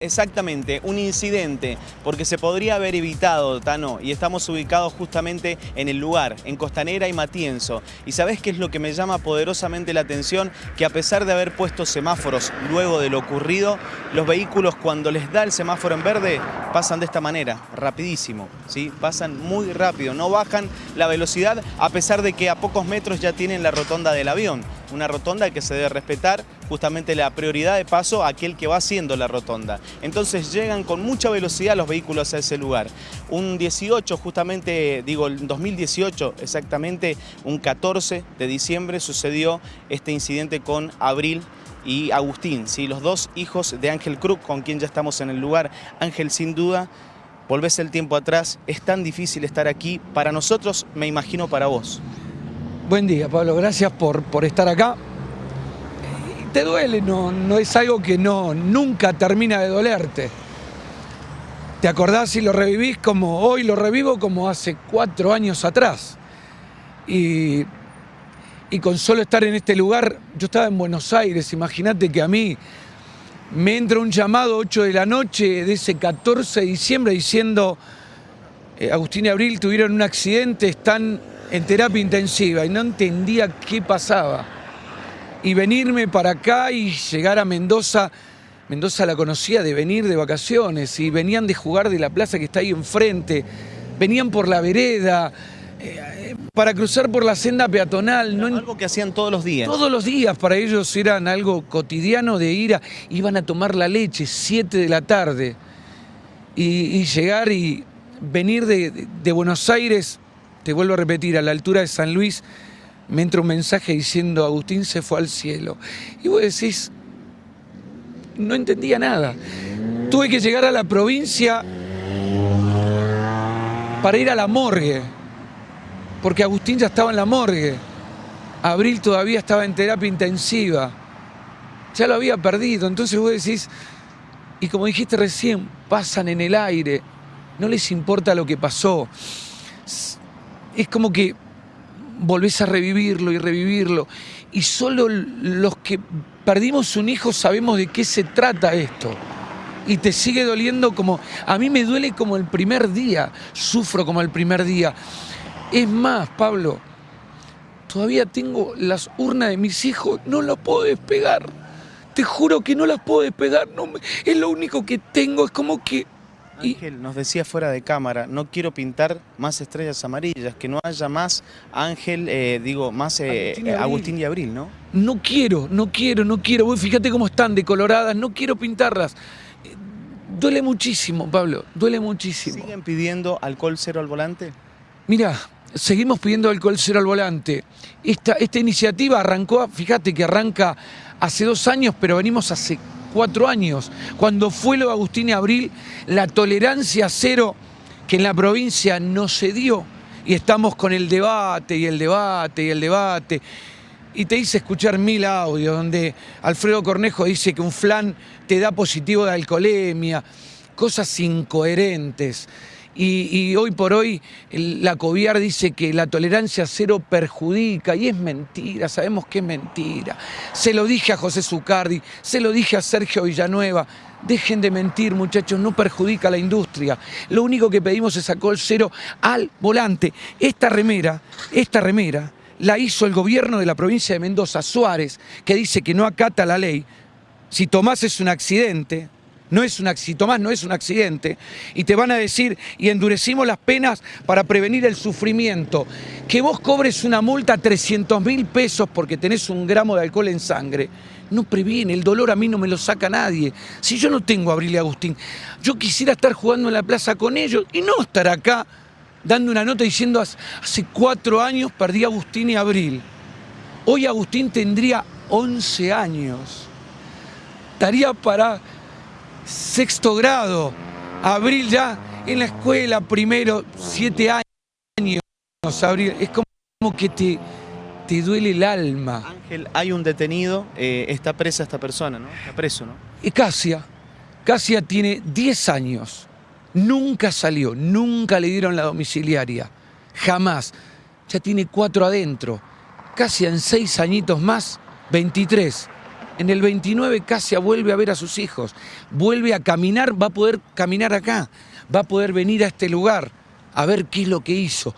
Exactamente, un incidente, porque se podría haber evitado, Tano, y estamos ubicados justamente en el lugar, en Costanera y Matienzo. ¿Y sabés qué es lo que me llama poderosamente la atención? Que a pesar de haber puesto semáforos luego de lo ocurrido, los vehículos cuando les da el semáforo en verde pasan de esta manera, rapidísimo, ¿sí? Pasan muy rápido, no bajan la velocidad a pesar de que a pocos metros ya tienen la rotonda del avión una rotonda que se debe respetar justamente la prioridad de paso a aquel que va haciendo la rotonda. Entonces llegan con mucha velocidad los vehículos a ese lugar. Un 18, justamente, digo, el 2018 exactamente, un 14 de diciembre sucedió este incidente con Abril y Agustín, ¿sí? los dos hijos de Ángel Cruz, con quien ya estamos en el lugar. Ángel, sin duda, volvés el tiempo atrás, es tan difícil estar aquí, para nosotros, me imagino para vos. Buen día, Pablo. Gracias por, por estar acá. Te duele, no, no es algo que no, nunca termina de dolerte. Te acordás y lo revivís como hoy lo revivo como hace cuatro años atrás. Y, y con solo estar en este lugar, yo estaba en Buenos Aires, imagínate que a mí me entra un llamado 8 de la noche de ese 14 de diciembre diciendo eh, Agustín y Abril tuvieron un accidente, están en terapia intensiva y no entendía qué pasaba. Y venirme para acá y llegar a Mendoza, Mendoza la conocía de venir de vacaciones y venían de jugar de la plaza que está ahí enfrente, venían por la vereda, eh, para cruzar por la senda peatonal. No, algo que hacían todos los días. Todos los días, para ellos eran algo cotidiano de ir a, iban a tomar la leche, 7 de la tarde, y, llegar y venir de Buenos Aires te vuelvo a repetir, a la altura de San Luis me entra un mensaje diciendo Agustín se fue al cielo. Y vos decís, no entendía nada. Tuve que llegar a la provincia para ir a la morgue, porque Agustín ya estaba en la morgue. Abril todavía estaba en terapia intensiva. Ya lo había perdido. Entonces vos decís, y como dijiste recién, pasan en el aire, no les importa lo que pasó es como que volvés a revivirlo y revivirlo. Y solo los que perdimos un hijo sabemos de qué se trata esto. Y te sigue doliendo como... A mí me duele como el primer día, sufro como el primer día. Es más, Pablo, todavía tengo las urnas de mis hijos, no las puedo despegar. Te juro que no las puedo despegar, no es lo único que tengo, es como que Ángel nos decía fuera de cámara, no quiero pintar más estrellas amarillas, que no haya más Ángel, eh, digo, más eh, Agustín, y Abril, ¿no? No quiero, no quiero, no quiero. Fíjate cómo están decoloradas, no quiero pintarlas. Eh, duele muchísimo, Pablo, duele muchísimo. ¿Siguen pidiendo alcohol cero al volante? Mira, seguimos pidiendo alcohol cero al volante. Esta, esta iniciativa arrancó, fíjate que arranca hace dos años, pero venimos hace cuatro años, cuando fue lo de Agustín y Abril, la tolerancia cero que en la provincia no se dio. Y estamos con el debate y el debate y el debate. Y te hice escuchar mil audios donde Alfredo Cornejo dice que un flan te da positivo de alcoholemia, cosas incoherentes. Y, hoy por hoy la COVIAR dice que la tolerancia cero perjudica y es mentira, sabemos que es mentira. Se lo dije a José Zucardi, se lo dije a Sergio Villanueva. Dejen de mentir, muchachos, no perjudica a la industria. Lo único que pedimos es alcohol cero al volante. Esta remera, esta remera, la hizo el gobierno de la provincia de Mendoza, Suárez, que dice que no acata la ley. Si Tomás es un accidente, no es un accidente, Tomás no es un accidente, y te van a decir, y endurecimos las penas para prevenir el sufrimiento. Que vos cobres una multa a 300 mil pesos porque tenés un gramo de alcohol en sangre, no previene, el dolor a mí no me lo saca nadie. Si yo no tengo a Abril y Agustín, yo quisiera estar jugando en la plaza con ellos y no estar acá dando una nota diciendo hace cuatro años perdí a Agustín y Abril. Hoy Agustín tendría 11 años. Estaría para sexto grado, Abril ya en la escuela, primero, siete años, Abril, es como que te, te duele el alma. Ángel, hay un detenido, eh, está presa esta persona, ¿no? Está preso, ¿no? Y Casia, Casia tiene 10 años, nunca salió, nunca le dieron la domiciliaria, jamás. Ya tiene cuatro adentro, casi en seis añitos más, 23. En el 29 Casia vuelve a ver a sus hijos, vuelve a caminar, va a poder caminar acá, va a poder venir a este lugar a ver qué es lo que hizo,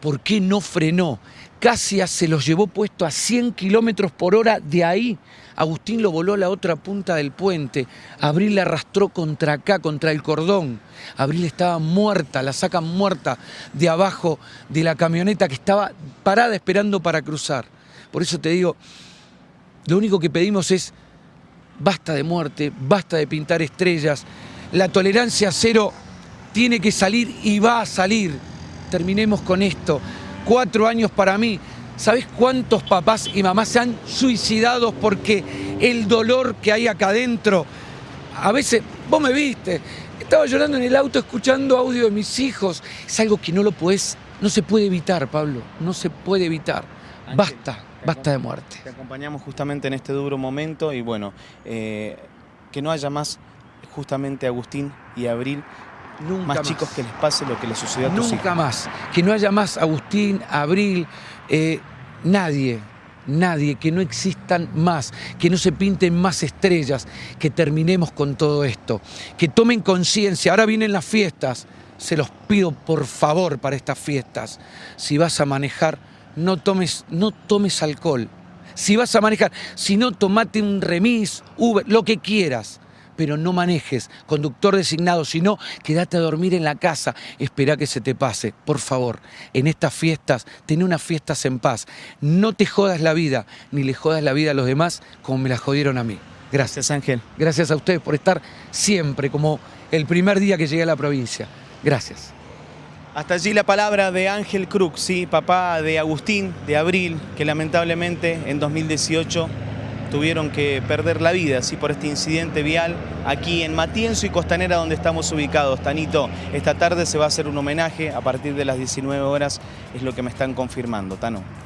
por qué no frenó. Casia se los llevó puesto a 100 kilómetros por hora de ahí. Agustín lo voló a la otra punta del puente. Abril la arrastró contra acá, contra el cordón. Abril estaba muerta, la sacan muerta de abajo de la camioneta que estaba parada esperando para cruzar. Por eso te digo, lo único que pedimos es basta de muerte, basta de pintar estrellas. La tolerancia cero tiene que salir y va a salir. Terminemos con esto. Cuatro años para mí. ¿Sabes cuántos papás y mamás se han suicidado porque el dolor que hay acá adentro? A veces, vos me viste, estaba llorando en el auto escuchando audio de mis hijos. Es algo que no lo puedes, no se puede evitar, Pablo, no se puede evitar. Basta, basta de muerte. Te acompañamos justamente en este duro momento y bueno, eh, que no haya más justamente Agustín y Abril Nunca más, chicos que les pase lo que les sucedió a tus Nunca hijos. más. Que no haya más Agustín, Abril, eh, nadie, nadie, que no existan más, que no se pinten más estrellas, que terminemos con todo esto, que tomen conciencia. Ahora vienen las fiestas, se los pido por favor para estas fiestas. Si vas a manejar, no tomes, no tomes alcohol. Si vas a manejar, si no, tomate un remis, Uber, lo que quieras pero no manejes, conductor designado, sino quédate a dormir en la casa, espera que se te pase, por favor. En estas fiestas, ten unas fiestas en paz. No te jodas la vida, ni le jodas la vida a los demás como me la jodieron a mí. Gracias. Gracias Ángel. Gracias a ustedes por estar siempre, como el primer día que llegué a la provincia. Gracias. Hasta allí la palabra de Ángel Cruz, sí, papá de Agustín, de Abril, que lamentablemente en 2018 tuvieron que perder la vida ¿sí? por este incidente vial aquí en Matienzo y Costanera donde estamos ubicados. Tanito, esta tarde se va a hacer un homenaje a partir de las 19 horas, es lo que me están confirmando, Tano.